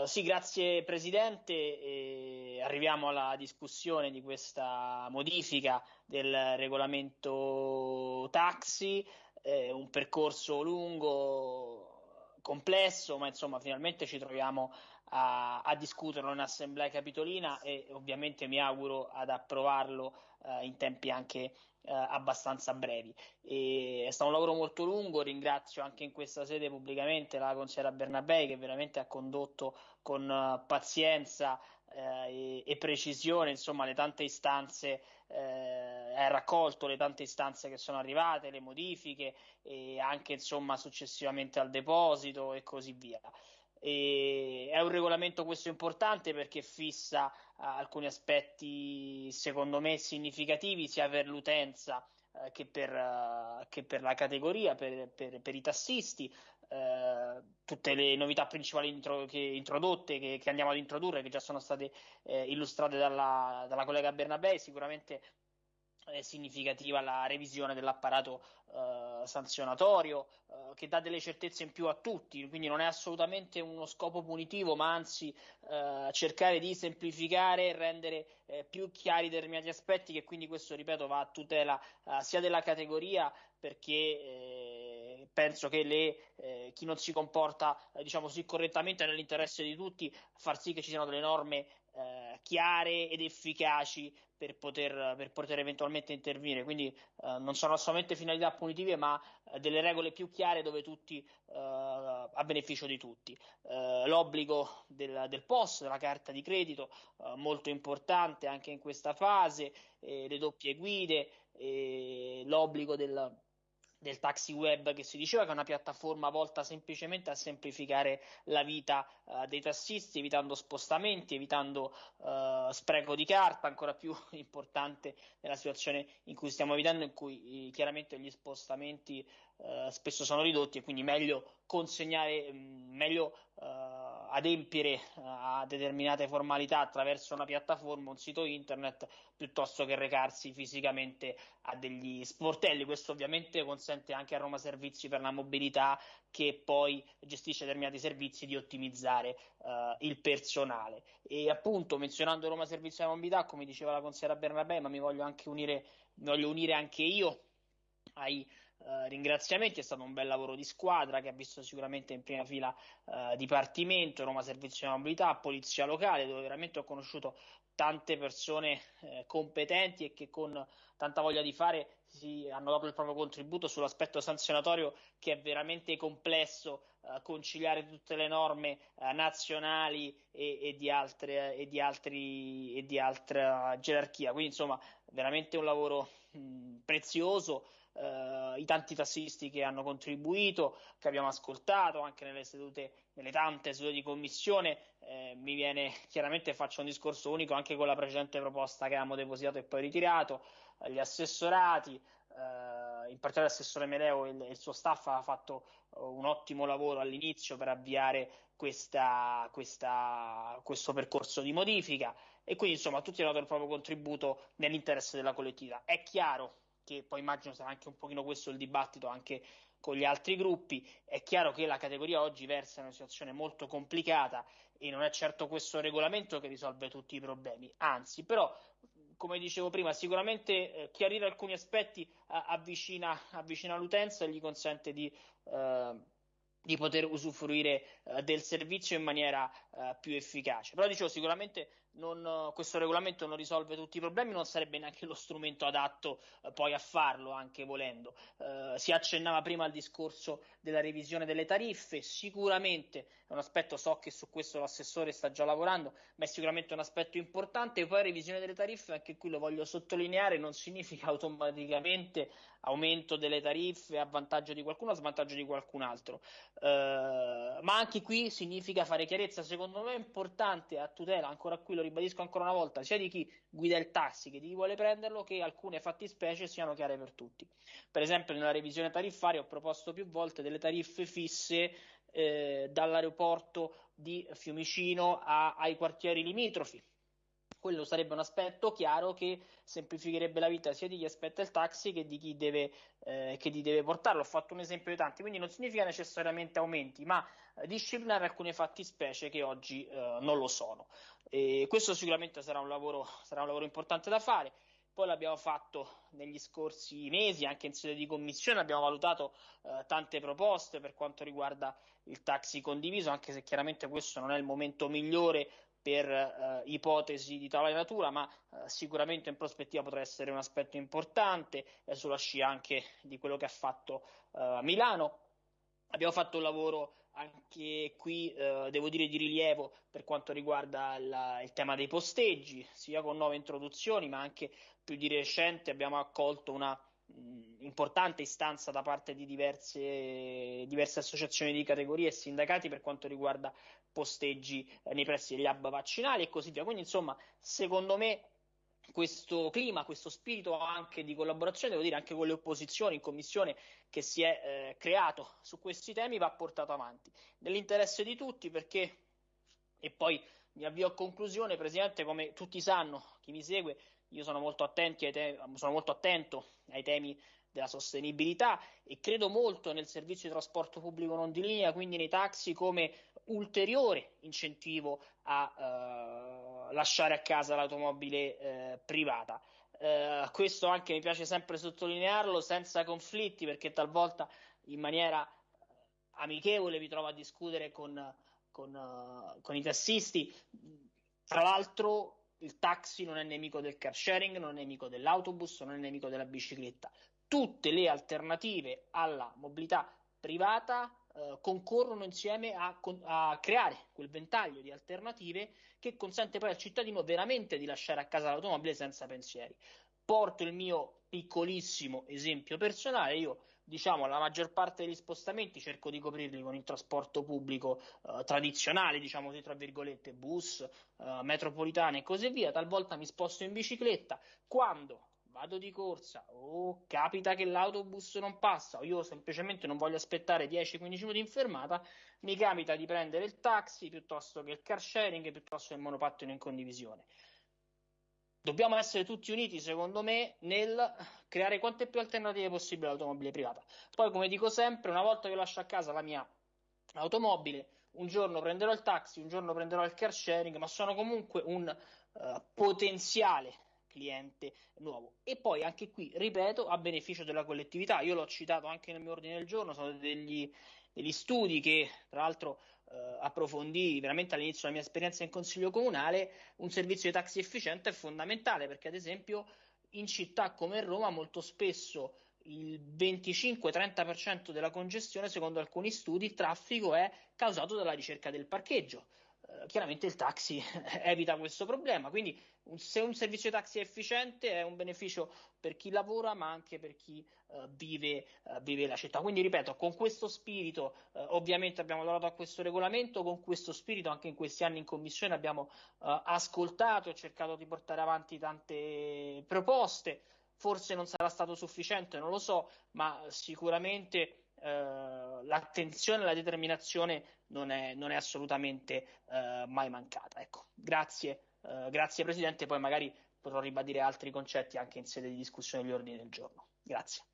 Uh, sì, grazie Presidente. E arriviamo alla discussione di questa modifica del regolamento taxi, eh, un percorso lungo, complesso, ma insomma finalmente ci troviamo a, a discuterlo in assemblea capitolina e ovviamente mi auguro ad approvarlo uh, in tempi anche uh, abbastanza brevi. E è stato un lavoro molto lungo, ringrazio anche in questa sede pubblicamente la consigliera Bernabei che veramente ha condotto con uh, pazienza e, e, precisione insomma le tante istanze, ha raccolto le tante istanze che sono arrivate, le modifiche e anche insomma successivamente al deposito e così via. E è un regolamento questo importante perché fissa uh, alcuni aspetti secondo me significativi sia per l'utenza uh, che, per, uh, che, per, la categoria, per, per, per i tassisti. Tutte le novità principali intro- che, introdotte che, che, andiamo ad introdurre, che già sono state eh, illustrate dalla, dalla collega Bernabei, sicuramente è significativa la revisione dell'apparato eh, sanzionatorio eh, che dà delle certezze in più a tutti, quindi non è assolutamente uno scopo punitivo, ma anzi eh, cercare di semplificare e rendere eh, più chiari determinati aspetti che quindi questo, ripeto, va a tutela eh, sia della categoria perché eh, penso che le, chi non si comporta diciamo così correttamente nell'interesse di tutti far sì che ci siano delle norme eh, chiare ed efficaci per poter, per poter eventualmente intervenire. Quindi eh, non sono solamente finalità punitive, ma eh, delle regole più chiare dove tutti eh, a beneficio di tutti. Eh, l'obbligo del, del POS, della carta di credito, eh, molto importante anche in questa fase, le doppie guide, l'obbligo del del taxi web che si diceva che è una piattaforma volta semplicemente a semplificare la vita uh, dei tassisti, evitando spostamenti, evitando uh, spreco di carta, ancora più importante nella situazione in cui stiamo vivendo, in cui eh, chiaramente gli spostamenti uh, spesso sono ridotti e quindi meglio consegnare, mh, mm, meglio adempiere a determinate formalità attraverso una piattaforma, un sito internet, piuttosto che recarsi fisicamente a degli sportelli. Questo ovviamente consente anche a Roma Servizi per la mobilità, che poi gestisce determinati servizi, di ottimizzare uh, il personale. E appunto, menzionando Roma Servizi per la mobilità, come diceva la consigliera Bernabé, ma mi voglio anche unire, voglio unire anche io ai uh, ringraziamenti, è stato un bel lavoro di squadra che ha visto sicuramente in prima fila uh, Dipartimento, Roma Servizio di Mobilità, Polizia Locale, dove veramente ho conosciuto tante persone eh, competenti e che con tanta voglia di fare si, hanno dato il proprio contributo sull'aspetto sanzionatorio che è veramente complesso eh, conciliare tutte le norme eh, nazionali e, e, di altre, e, di altri, e di altra gerarchia. Quindi insomma veramente un lavoro mh, prezioso eh, i tanti tassisti che hanno contribuito, che abbiamo ascoltato anche nelle sedute, nelle tante sedute di commissione. Eh, mi viene chiaramente faccio un discorso unico anche con la precedente proposta che abbiamo depositato e poi ritirato, gli assessorati, eh, in particolare l'assessore Meleo e il, il, suo staff ha fatto uh, un ottimo lavoro all'inizio per avviare questa, questa, questo percorso di modifica e quindi insomma tutti hanno dato il proprio contributo nell'interesse della collettività. È chiaro che poi immagino sarà anche un pochino questo il dibattito anche con gli altri gruppi. È chiaro che la categoria oggi versa in una situazione molto complicata e non è certo questo regolamento che risolve tutti i problemi, anzi, però, come dicevo prima, sicuramente eh, chiarire alcuni aspetti eh, avvicina, avvicina, l'utenza e gli consente di. Eh, di poter usufruire uh, del servizio in maniera uh, più efficace. Però dicevo, sicuramente non, uh, questo regolamento non risolve tutti i problemi, non sarebbe neanche lo strumento adatto poi a farlo, anche volendo. si accennava prima al discorso della revisione delle tariffe, sicuramente è un aspetto, so che su questo l'assessore sta già lavorando, ma è sicuramente un aspetto importante. Poi revisione delle tariffe, anche qui lo voglio sottolineare, non significa automaticamente aumento delle tariffe a vantaggio di qualcuno, a svantaggio di qualcun altro Uh, ma anche qui significa fare chiarezza, secondo me è importante a tutela, ancora qui lo ribadisco ancora una volta, sia di chi guida il taxi che di chi vuole prenderlo, che alcune fattispecie siano chiare per tutti. Per esempio nella revisione tariffaria ho proposto più volte delle tariffe fisse eh, dall'aeroporto di Fiumicino a, ai quartieri limitrofi quello sarebbe un aspetto chiaro che semplificherebbe la vita sia di chi aspetta il taxi che di chi deve, eh, che di deve portarlo. Ho fatto un esempio di tanti, quindi non significa necessariamente aumenti, ma eh, disciplinare alcune fattispecie che oggi eh, non lo sono. E questo sicuramente sarà un, lavoro, sarà un lavoro importante da fare. Poi l'abbiamo fatto negli scorsi mesi, anche in sede di commissione, abbiamo valutato eh, tante proposte per quanto riguarda il taxi condiviso, anche se chiaramente questo non è il momento migliore per eh, ipotesi di tale natura, ma eh, sicuramente in prospettiva potrà essere un aspetto importante eh, sulla scia anche di quello che ha fatto eh, Milano. Abbiamo fatto un lavoro anche qui, eh, devo dire, di rilievo per quanto riguarda la, il tema dei posteggi, sia con nuove introduzioni, ma anche più di recente abbiamo accolto una importante istanza da parte di diverse, diverse, associazioni di categorie e sindacati per quanto riguarda posteggi eh, nei pressi degli hub vaccinali e così via. Quindi, insomma, secondo me questo clima, questo spirito anche di collaborazione, devo dire anche con le opposizioni in commissione che si è eh, creato su questi temi va portato avanti nell'interesse di tutti perché e poi mi avvio a conclusione, Presidente, come tutti sanno, chi mi segue, io sono molto, te- sono molto attento ai temi della sostenibilità e credo molto nel servizio di trasporto pubblico non di linea, quindi nei taxi come ulteriore incentivo a uh, lasciare a casa l'automobile uh, privata. Uh, questo anche mi piace sempre sottolinearlo senza conflitti perché talvolta in maniera amichevole mi trovo a discutere con, con, con i tassisti. Tra l'altro il taxi non è nemico del car sharing, non è nemico dell'autobus, non è nemico della bicicletta. Tutte le alternative alla mobilità privata eh, concorrono insieme a, a, creare quel ventaglio di alternative che consente poi al cittadino veramente di lasciare a casa l'automobile senza pensieri. Porto il mio piccolissimo esempio personale, io diciamo la maggior parte degli spostamenti cerco di coprirli con il trasporto pubblico eh, tradizionale, diciamo così tra virgolette, bus, eh, metropolitane e così via, talvolta mi sposto in bicicletta, quando vado di corsa o capita che l'autobus non passa o io semplicemente non voglio aspettare 10-15 minuti in fermata, mi capita di prendere il taxi piuttosto che il car sharing, piuttosto che il monopattino in condivisione dobbiamo essere tutti uniti, secondo me, nel creare quante più alternative possibili all'automobile privata. Poi, come dico sempre, una volta che lascio a casa la mia automobile, un giorno prenderò il taxi, un giorno prenderò il car sharing, ma sono comunque un uh, potenziale cliente nuovo. E poi anche qui, ripeto, a beneficio della collettività. Io l'ho citato anche nel mio ordine del giorno, sono degli, degli studi che, tra l'altro, eh, approfondì veramente all'inizio della mia esperienza in consiglio comunale, un servizio di taxi efficiente è fondamentale perché ad esempio in città come Roma molto spesso il 25-30% della congestione, secondo alcuni studi, il traffico è causato dalla ricerca del parcheggio. Eh, chiaramente il taxi evita questo problema, quindi se un servizio taxi è efficiente è un beneficio per chi lavora ma anche per chi uh, vive, uh, vive, la città. Quindi ripeto, con questo spirito uh, ovviamente abbiamo lavorato a questo regolamento, con questo spirito anche in questi anni in commissione abbiamo ascoltato e cercato di portare avanti tante proposte. Forse non sarà stato sufficiente, non lo so, ma sicuramente l'attenzione e la determinazione non è, non è assolutamente mai mancata. Ecco, grazie eh, grazie Presidente, poi magari potrò ribadire altri concetti anche in sede di discussione degli ordini del giorno. Grazie.